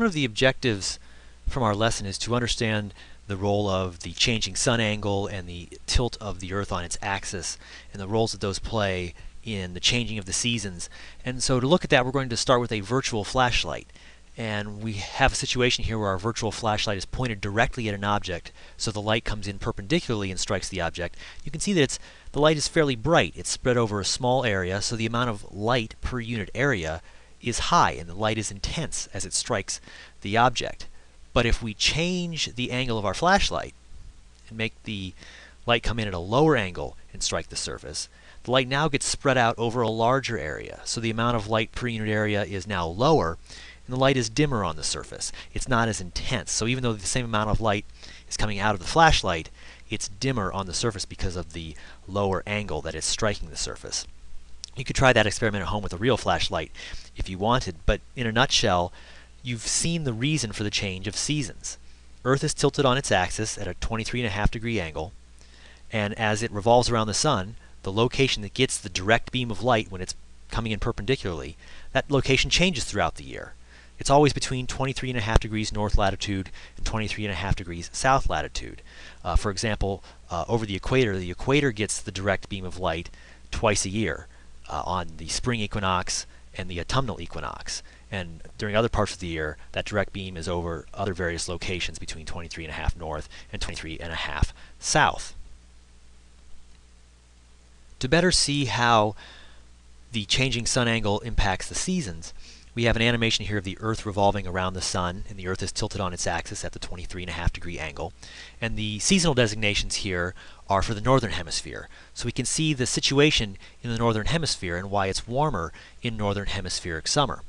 One of the objectives from our lesson is to understand the role of the changing sun angle and the tilt of the Earth on its axis and the roles that those play in the changing of the seasons. And so to look at that, we're going to start with a virtual flashlight. And we have a situation here where our virtual flashlight is pointed directly at an object, so the light comes in perpendicularly and strikes the object. You can see that it's, the light is fairly bright. It's spread over a small area, so the amount of light per unit area is high, and the light is intense as it strikes the object. But if we change the angle of our flashlight and make the light come in at a lower angle and strike the surface, the light now gets spread out over a larger area. So the amount of light per unit area is now lower, and the light is dimmer on the surface. It's not as intense. So even though the same amount of light is coming out of the flashlight, it's dimmer on the surface because of the lower angle that is striking the surface. You could try that experiment at home with a real flashlight if you wanted, but in a nutshell, you've seen the reason for the change of seasons. Earth is tilted on its axis at a 23.5 degree angle, and as it revolves around the sun, the location that gets the direct beam of light when it's coming in perpendicularly, that location changes throughout the year. It's always between 23.5 degrees north latitude and 23.5 degrees south latitude. Uh, for example, uh, over the equator, the equator gets the direct beam of light twice a year uh, on the spring equinox and the autumnal equinox. And during other parts of the year, that direct beam is over other various locations between 23.5 north and 23.5 south. To better see how the changing sun angle impacts the seasons, we have an animation here of the Earth revolving around the Sun, and the Earth is tilted on its axis at the 23.5 degree angle. And the seasonal designations here are for the Northern Hemisphere. So we can see the situation in the Northern Hemisphere and why it's warmer in Northern Hemispheric summer.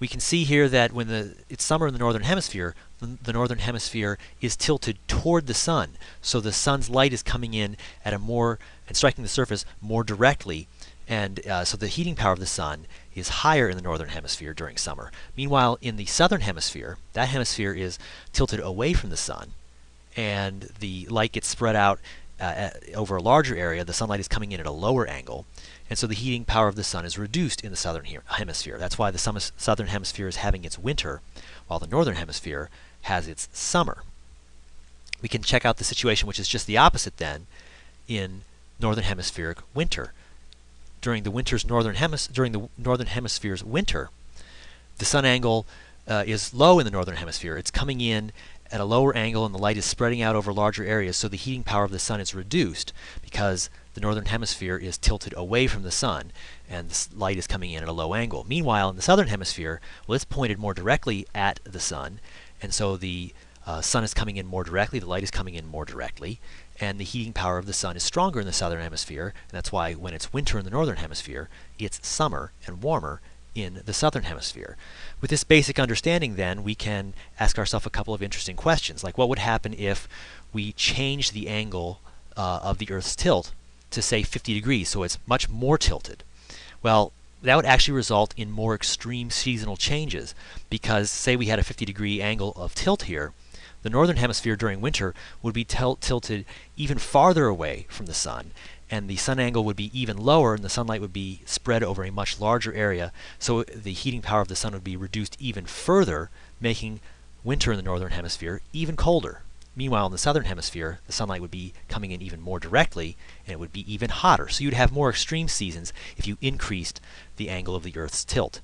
We can see here that when the, it's summer in the Northern Hemisphere, the, the Northern Hemisphere is tilted toward the Sun. So the Sun's light is coming in at a more, and striking the surface more directly and uh, so the heating power of the sun is higher in the northern hemisphere during summer. Meanwhile, in the southern hemisphere, that hemisphere is tilted away from the sun, and the light gets spread out uh, over a larger area. The sunlight is coming in at a lower angle, and so the heating power of the sun is reduced in the southern he hemisphere. That's why the southern hemisphere is having its winter, while the northern hemisphere has its summer. We can check out the situation which is just the opposite then in northern hemispheric winter during the winter's northern hemis during the northern hemisphere's winter, the sun angle uh, is low in the northern hemisphere. It's coming in at a lower angle and the light is spreading out over larger areas, so the heating power of the sun is reduced because the northern hemisphere is tilted away from the sun and the light is coming in at a low angle. Meanwhile, in the southern hemisphere, well, it's pointed more directly at the sun, and so the uh, sun is coming in more directly, the light is coming in more directly, and the heating power of the sun is stronger in the southern hemisphere, and that's why when it's winter in the northern hemisphere, it's summer and warmer in the southern hemisphere. With this basic understanding then, we can ask ourselves a couple of interesting questions, like what would happen if we change the angle uh, of the Earth's tilt to say 50 degrees, so it's much more tilted? Well, that would actually result in more extreme seasonal changes, because say we had a 50 degree angle of tilt here, the northern hemisphere during winter would be tilted even farther away from the sun, and the sun angle would be even lower, and the sunlight would be spread over a much larger area, so the heating power of the sun would be reduced even further, making winter in the northern hemisphere even colder. Meanwhile, in the southern hemisphere, the sunlight would be coming in even more directly, and it would be even hotter. So you'd have more extreme seasons if you increased the angle of the Earth's tilt.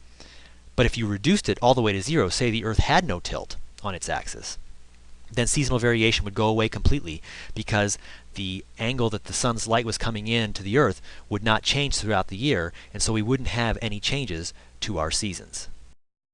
But if you reduced it all the way to zero, say the Earth had no tilt on its axis, then seasonal variation would go away completely because the angle that the sun's light was coming in to the earth would not change throughout the year and so we wouldn't have any changes to our seasons.